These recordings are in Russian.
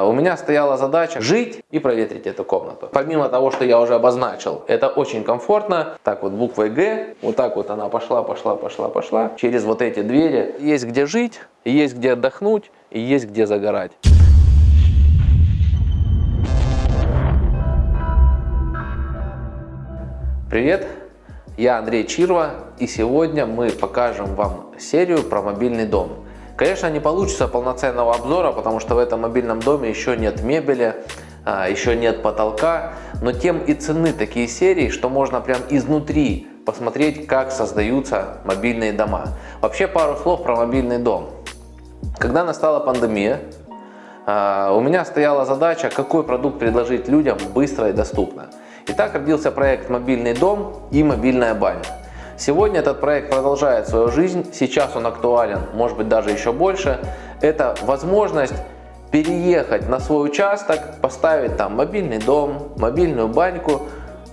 У меня стояла задача жить и проветрить эту комнату. Помимо того, что я уже обозначил, это очень комфортно. Так вот буквой Г, вот так вот она пошла, пошла, пошла, пошла. Через вот эти двери есть где жить, есть где отдохнуть и есть где загорать. Привет, я Андрей Чирва и сегодня мы покажем вам серию про мобильный дом. Конечно, не получится полноценного обзора, потому что в этом мобильном доме еще нет мебели, а, еще нет потолка, но тем и цены такие серии, что можно прям изнутри посмотреть, как создаются мобильные дома. Вообще пару слов про мобильный дом. Когда настала пандемия, а, у меня стояла задача, какой продукт предложить людям быстро и доступно. И так родился проект «Мобильный дом» и «Мобильная баня». Сегодня этот проект продолжает свою жизнь, сейчас он актуален, может быть даже еще больше. Это возможность переехать на свой участок, поставить там мобильный дом, мобильную баньку,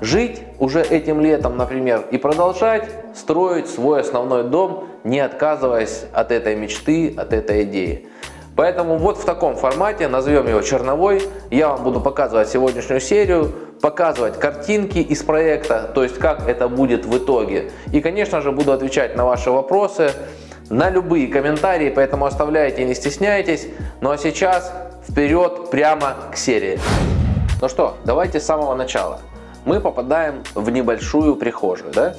жить уже этим летом, например, и продолжать строить свой основной дом, не отказываясь от этой мечты, от этой идеи. Поэтому вот в таком формате, назовем его черновой, я вам буду показывать сегодняшнюю серию, показывать картинки из проекта, то есть как это будет в итоге. И, конечно же, буду отвечать на ваши вопросы, на любые комментарии, поэтому оставляйте, не стесняйтесь. Ну а сейчас вперед прямо к серии. Ну что, давайте с самого начала. Мы попадаем в небольшую прихожую. Да?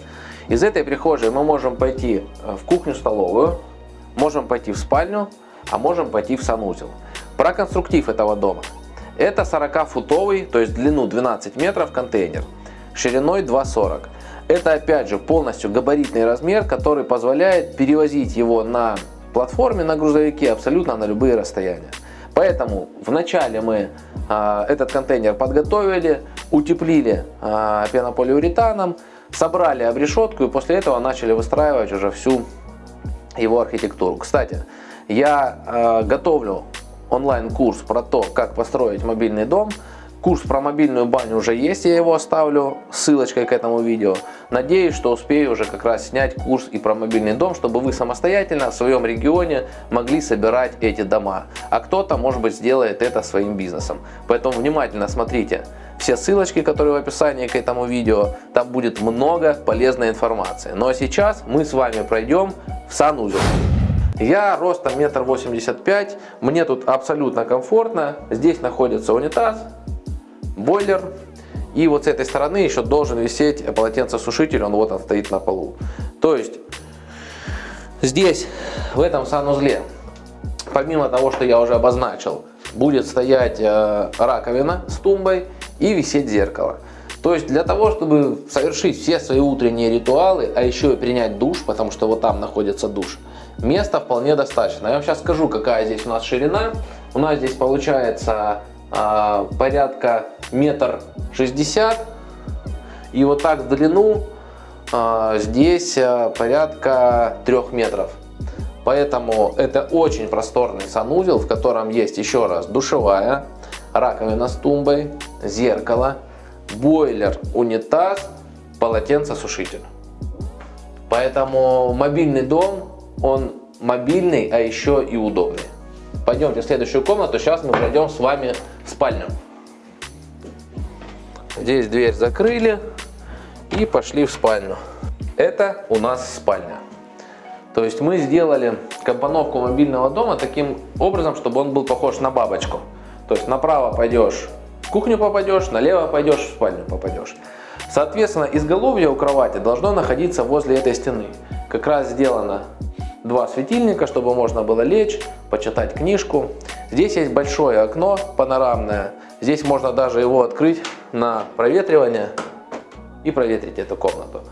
Из этой прихожей мы можем пойти в кухню-столовую, можем пойти в спальню, а можем пойти в санузел. Про конструктив этого дома. Это 40-футовый, то есть длину 12 метров контейнер, шириной 2,40. Это опять же полностью габаритный размер, который позволяет перевозить его на платформе, на грузовике абсолютно на любые расстояния. Поэтому вначале мы э, этот контейнер подготовили, утеплили э, пенополиуретаном, собрали обрешетку и после этого начали выстраивать уже всю его архитектуру. Кстати, я э, готовлю онлайн-курс про то, как построить мобильный дом. Курс про мобильную баню уже есть, я его оставлю ссылочкой к этому видео. Надеюсь, что успею уже как раз снять курс и про мобильный дом, чтобы вы самостоятельно в своем регионе могли собирать эти дома. А кто-то, может быть, сделает это своим бизнесом. Поэтому внимательно смотрите все ссылочки, которые в описании к этому видео. Там будет много полезной информации. Ну а сейчас мы с вами пройдем в санузел. Я ростом метр восемьдесят пять, мне тут абсолютно комфортно. Здесь находится унитаз, бойлер. И вот с этой стороны еще должен висеть полотенцесушитель, он вот он стоит на полу. То есть здесь, в этом санузле, помимо того, что я уже обозначил, будет стоять э, раковина с тумбой и висеть зеркало. То есть для того, чтобы совершить все свои утренние ритуалы, а еще и принять душ, потому что вот там находится душ, места вполне достаточно. Я вам сейчас скажу, какая здесь у нас ширина. У нас здесь получается э, порядка метр шестьдесят. И вот так в длину э, здесь э, порядка трех метров. Поэтому это очень просторный санузел, в котором есть еще раз душевая, раковина с тумбой, зеркало, бойлер, унитаз, полотенцесушитель. Поэтому мобильный дом он мобильный, а еще и удобный. Пойдемте в следующую комнату, сейчас мы пройдем с вами в спальню. Здесь дверь закрыли и пошли в спальню. Это у нас спальня. То есть мы сделали компоновку мобильного дома таким образом, чтобы он был похож на бабочку. То есть направо пойдешь, в кухню попадешь, налево пойдешь, в спальню попадешь. Соответственно, изголовье у кровати должно находиться возле этой стены. Как раз сделано два светильника, чтобы можно было лечь, почитать книжку. Здесь есть большое окно панорамное. Здесь можно даже его открыть на проветривание и проветрить эту комнату.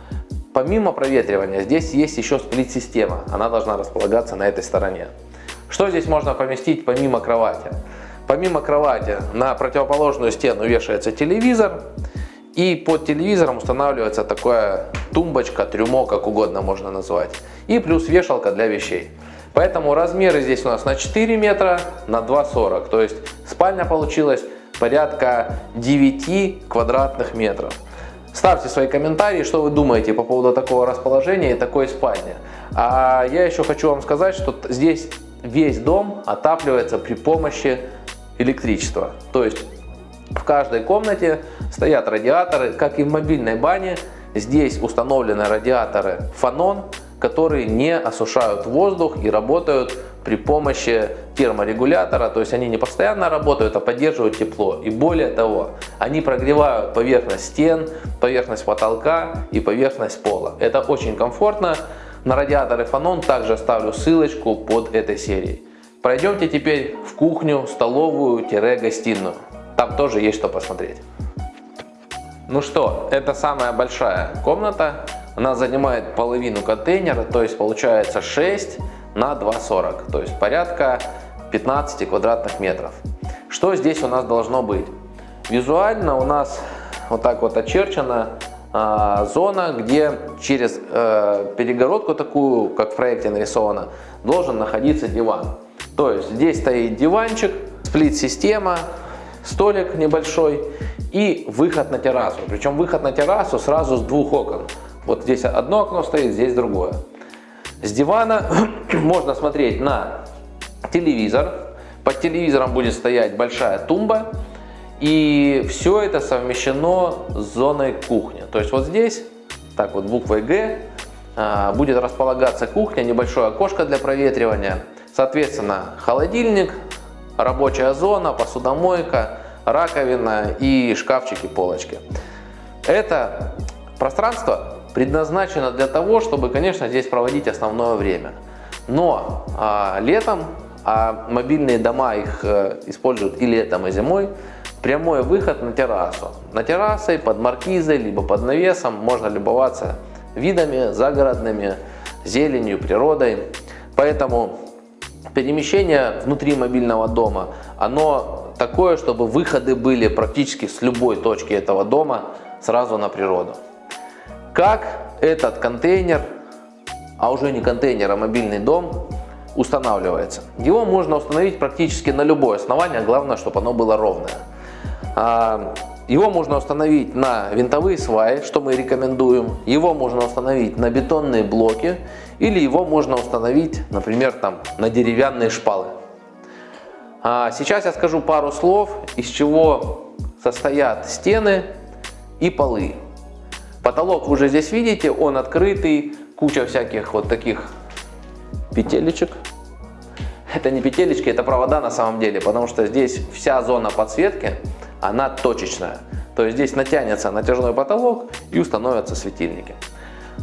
Помимо проветривания, здесь есть еще сплит-система. Она должна располагаться на этой стороне. Что здесь можно поместить помимо кровати? Помимо кровати на противоположную стену вешается телевизор. И под телевизором устанавливается такая тумбочка, трюмо, как угодно можно назвать. И плюс вешалка для вещей. Поэтому размеры здесь у нас на 4 метра на 2,40. То есть спальня получилась порядка 9 квадратных метров. Ставьте свои комментарии, что вы думаете по поводу такого расположения и такой спальни. А я еще хочу вам сказать, что здесь весь дом отапливается при помощи электричество. То есть в каждой комнате стоят радиаторы, как и в мобильной бане. Здесь установлены радиаторы фанон, которые не осушают воздух и работают при помощи терморегулятора, то есть они не постоянно работают, а поддерживают тепло. И более того, они прогревают поверхность стен, поверхность потолка и поверхность пола. Это очень комфортно. На радиаторы Фанон также оставлю ссылочку под этой серией. Пройдемте теперь в кухню, столовую-гостиную. Там тоже есть что посмотреть. Ну что, это самая большая комната. Она занимает половину контейнера, то есть получается 6 на 2,40, то есть порядка 15 квадратных метров. Что здесь у нас должно быть? Визуально у нас вот так вот очерчена э, зона, где через э, перегородку такую, как в проекте нарисовано, должен находиться диван. То есть здесь стоит диванчик, сплит-система, столик небольшой и выход на террасу. Причем выход на террасу сразу с двух окон. Вот здесь одно окно стоит, здесь другое. С дивана можно смотреть на телевизор. Под телевизором будет стоять большая тумба. И все это совмещено с зоной кухни. То есть вот здесь, так вот буквой Г, а, будет располагаться кухня, небольшое окошко для проветривания. Соответственно, холодильник, рабочая зона, посудомойка, раковина и шкафчики, полочки. Это пространство предназначена для того, чтобы, конечно, здесь проводить основное время. Но а, летом, а мобильные дома их а, используют и летом, и зимой, прямой выход на террасу. На террасе, под маркизой, либо под навесом можно любоваться видами загородными, зеленью, природой. Поэтому перемещение внутри мобильного дома, оно такое, чтобы выходы были практически с любой точки этого дома сразу на природу. Как этот контейнер, а уже не контейнер, а мобильный дом, устанавливается? Его можно установить практически на любое основание, главное, чтобы оно было ровное. Его можно установить на винтовые сваи, что мы рекомендуем. Его можно установить на бетонные блоки. Или его можно установить, например, там, на деревянные шпалы. А сейчас я скажу пару слов, из чего состоят стены и полы. Потолок вы уже здесь видите, он открытый, куча всяких вот таких петелечек. Это не петелечки, это провода на самом деле, потому что здесь вся зона подсветки, она точечная. То есть здесь натянется натяжной потолок и установятся светильники.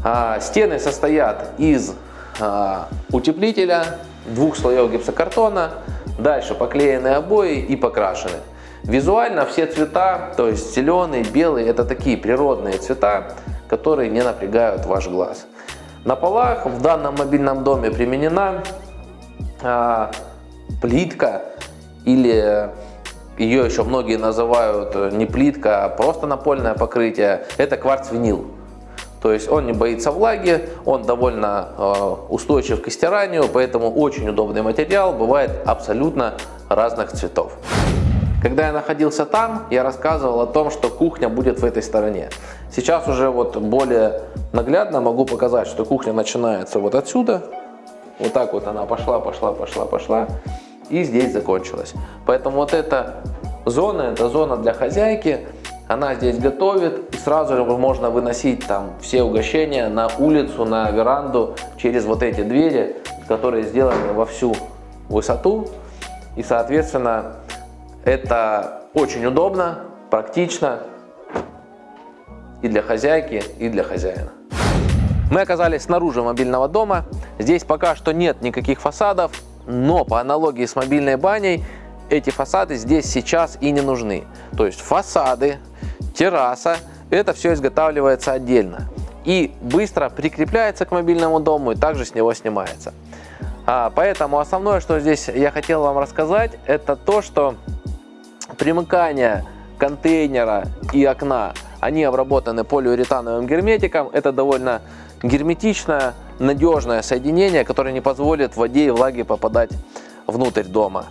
А, стены состоят из а, утеплителя, двух слоев гипсокартона, дальше поклеенные обои и покрашены. Визуально все цвета, то есть зеленый, белый, это такие природные цвета, которые не напрягают ваш глаз. На полах в данном мобильном доме применена а, плитка или ее еще многие называют не плитка, а просто напольное покрытие. Это кварц-винил. То есть он не боится влаги, он довольно э, устойчив к стиранию, поэтому очень удобный материал, бывает абсолютно разных цветов. Когда я находился там, я рассказывал о том, что кухня будет в этой стороне. Сейчас уже вот более наглядно могу показать, что кухня начинается вот отсюда. Вот так вот она пошла, пошла, пошла, пошла. И здесь закончилась. Поэтому вот эта зона, это зона для хозяйки. Она здесь готовит. И сразу же можно выносить там все угощения на улицу, на веранду через вот эти двери, которые сделаны во всю высоту. И соответственно это очень удобно, практично и для хозяйки, и для хозяина. Мы оказались снаружи мобильного дома. Здесь пока что нет никаких фасадов, но по аналогии с мобильной баней эти фасады здесь сейчас и не нужны. То есть фасады, терраса, это все изготавливается отдельно и быстро прикрепляется к мобильному дому и также с него снимается. А, поэтому основное, что здесь я хотел вам рассказать, это то, что примыкания контейнера и окна, они обработаны полиуретановым герметиком. Это довольно герметичное, надежное соединение, которое не позволит воде и влаге попадать внутрь дома.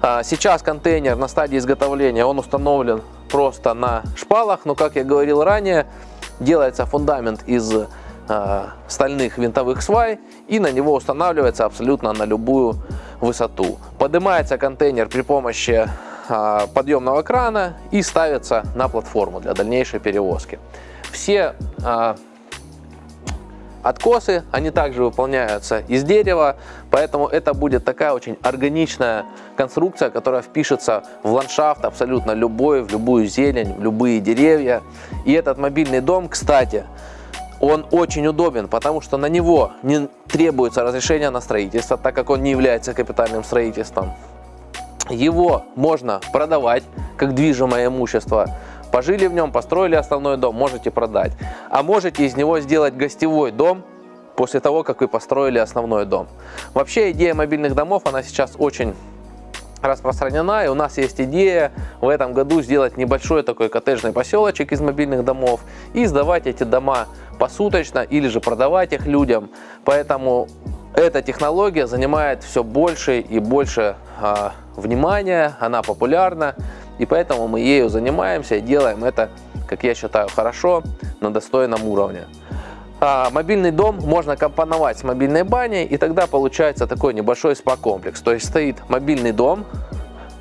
А, сейчас контейнер на стадии изготовления, он установлен просто на шпалах, но, как я говорил ранее, делается фундамент из а, стальных винтовых свай и на него устанавливается абсолютно на любую высоту. Поднимается контейнер при помощи а, подъемного крана и ставится на платформу для дальнейшей перевозки. Все откосы, они также выполняются из дерева, поэтому это будет такая очень органичная конструкция, которая впишется в ландшафт абсолютно любой, в любую зелень, в любые деревья. И этот мобильный дом, кстати, он очень удобен, потому что на него не требуется разрешение на строительство, так как он не является капитальным строительством. Его можно продавать как движимое имущество, Пожили в нем, построили основной дом, можете продать. А можете из него сделать гостевой дом после того, как вы построили основной дом. Вообще идея мобильных домов, она сейчас очень распространена, и у нас есть идея в этом году сделать небольшой такой коттеджный поселочек из мобильных домов и сдавать эти дома посуточно или же продавать их людям. Поэтому эта технология занимает все больше и больше э, внимания, она популярна. И поэтому мы ею занимаемся и делаем это, как я считаю, хорошо, на достойном уровне. А мобильный дом можно компоновать с мобильной баней, и тогда получается такой небольшой спа-комплекс. То есть стоит мобильный дом,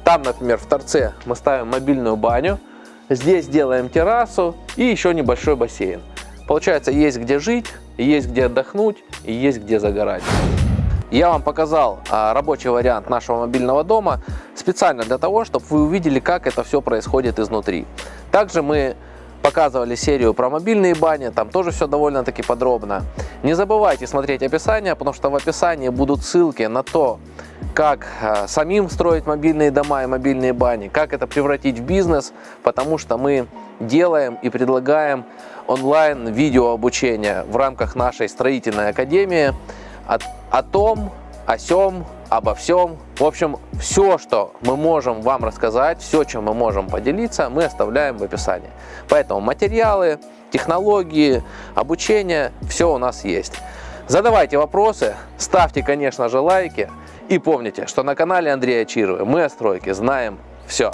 там, например, в торце мы ставим мобильную баню, здесь делаем террасу и еще небольшой бассейн. Получается, есть где жить, есть где отдохнуть и есть где загорать. Я вам показал а, рабочий вариант нашего мобильного дома специально для того, чтобы вы увидели, как это все происходит изнутри. Также мы показывали серию про мобильные бани, там тоже все довольно-таки подробно. Не забывайте смотреть описание, потому что в описании будут ссылки на то, как а, самим строить мобильные дома и мобильные бани, как это превратить в бизнес, потому что мы делаем и предлагаем онлайн видео обучение в рамках нашей строительной академии о, о том, о сем, обо всем. В общем, все, что мы можем вам рассказать, все, чем мы можем поделиться, мы оставляем в описании. Поэтому материалы, технологии, обучение, все у нас есть. Задавайте вопросы, ставьте, конечно же, лайки. И помните, что на канале Андрея Чирова мы о стройке знаем все.